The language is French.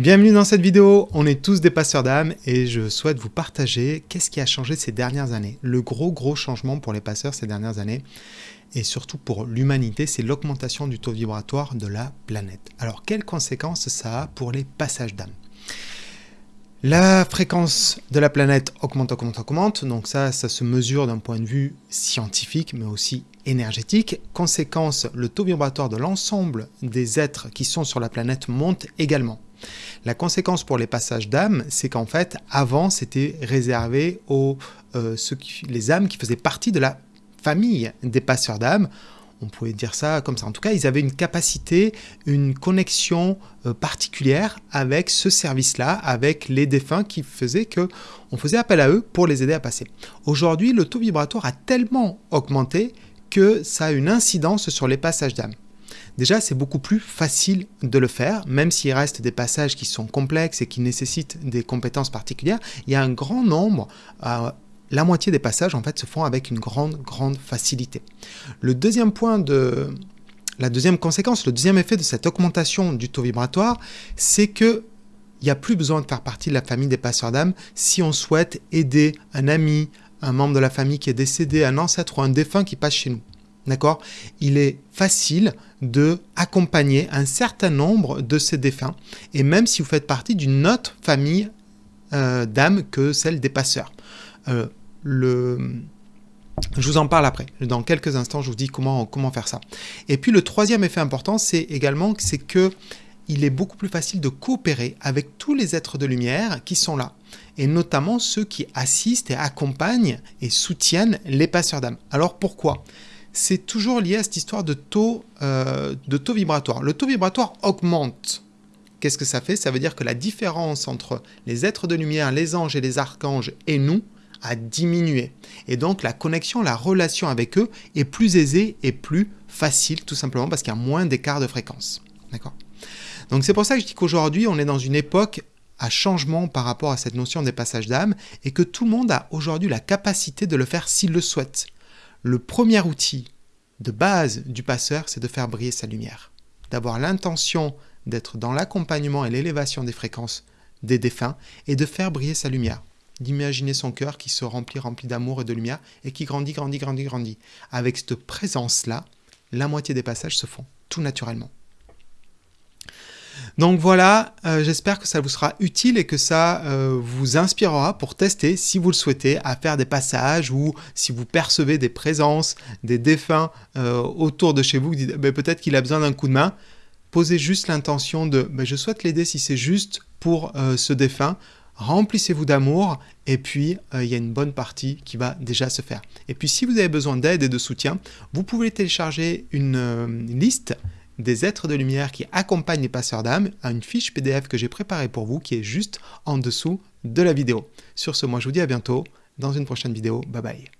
Bienvenue dans cette vidéo, on est tous des passeurs d'âme et je souhaite vous partager qu'est-ce qui a changé ces dernières années. Le gros gros changement pour les passeurs ces dernières années et surtout pour l'humanité, c'est l'augmentation du taux vibratoire de la planète. Alors quelles conséquences ça a pour les passages d'âme? La fréquence de la planète augmente, augmente, augmente. Donc ça, ça se mesure d'un point de vue scientifique, mais aussi énergétique. Conséquence, le taux vibratoire de l'ensemble des êtres qui sont sur la planète monte également. La conséquence pour les passages d'âme, c'est qu'en fait, avant, c'était réservé aux euh, les âmes qui faisaient partie de la famille des passeurs d'âme on pouvait dire ça comme ça. En tout cas, ils avaient une capacité, une connexion euh, particulière avec ce service-là, avec les défunts qui faisaient que on faisait appel à eux pour les aider à passer. Aujourd'hui, le taux vibratoire a tellement augmenté que ça a une incidence sur les passages d'âme. Déjà, c'est beaucoup plus facile de le faire, même s'il reste des passages qui sont complexes et qui nécessitent des compétences particulières. Il y a un grand nombre, euh, la moitié des passages en fait se font avec une grande, grande facilité. Le deuxième point de... La deuxième conséquence, le deuxième effet de cette augmentation du taux vibratoire, c'est que il n'y a plus besoin de faire partie de la famille des passeurs d'âme si on souhaite aider un ami, un membre de la famille qui est décédé, un ancêtre ou un défunt qui passe chez nous. D'accord? Il est facile de accompagner un certain nombre de ces défunts, et même si vous faites partie d'une autre famille euh, d'âmes que celle des passeurs. Euh. Je vous en parle après. Dans quelques instants, je vous dis comment, comment faire ça. Et puis le troisième effet important, c'est également c'est que il est beaucoup plus facile de coopérer avec tous les êtres de lumière qui sont là, et notamment ceux qui assistent et accompagnent et soutiennent les passeurs d'âme. Alors pourquoi? C'est toujours lié à cette histoire de taux, euh, de taux vibratoire. Le taux vibratoire augmente. Qu'est-ce que ça fait? Ça veut dire que la différence entre les êtres de lumière, les anges et les archanges et nous, a diminué. Et donc la connexion, la relation avec eux est plus aisée et plus facile, tout simplement parce qu'il y a moins d'écart de fréquence. Donc c'est pour ça que je dis qu'aujourd'hui, on est dans une époque à changement par rapport à cette notion des passages d'âme et que tout le monde a aujourd'hui la capacité de le faire s'il le souhaite. Le premier outil de base du passeur, c'est de faire briller sa lumière, d'avoir l'intention d'être dans l'accompagnement et l'élévation des fréquences des défunts et de faire briller sa lumière d'imaginer son cœur qui se remplit, rempli d'amour et de lumière, et qui grandit, grandit, grandit, grandit. Avec cette présence-là, la moitié des passages se font tout naturellement. Donc voilà, euh, j'espère que ça vous sera utile et que ça euh, vous inspirera pour tester, si vous le souhaitez, à faire des passages ou si vous percevez des présences, des défunts euh, autour de chez vous, ben, peut-être qu'il a besoin d'un coup de main. Posez juste l'intention de je souhaite l'aider si c'est juste pour ce défunt remplissez-vous d'amour et puis il y a une bonne partie qui va déjà se faire. Et puis si vous avez besoin d'aide et de soutien, vous pouvez télécharger une, liste des êtres de lumière qui accompagnent les passeurs d'âme à une fiche PDF que j'ai préparée pour vous qui est juste en dessous de la vidéo. Sur ce, moi je vous dis à bientôt dans une prochaine vidéo. Bye bye.